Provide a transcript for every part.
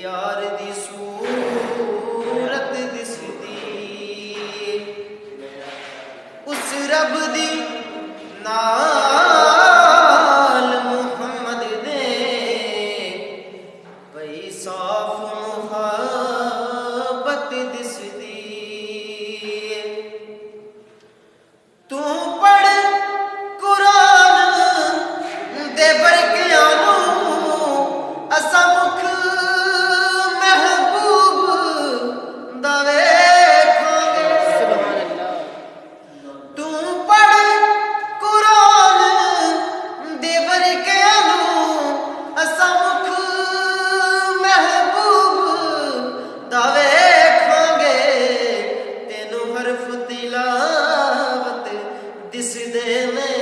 ਯਾਰ ਦੀ ਸੂਰਤ ਦਿਸਦੀ। ਉਸ ਰੱਬ ਦੀ ਨਾ ਜਿਸ ਦੇ ਨੇ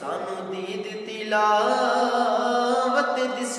ਸਾਨੂੰ ਦੀ ਦਿੱਤੀ ਲਾਵਤ ਦਿਸ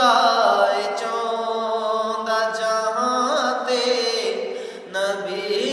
ਖੁਦਾ ਚਾਹੁੰਦਾ ਜਹਾਂ ਤੇ ਨਬੀ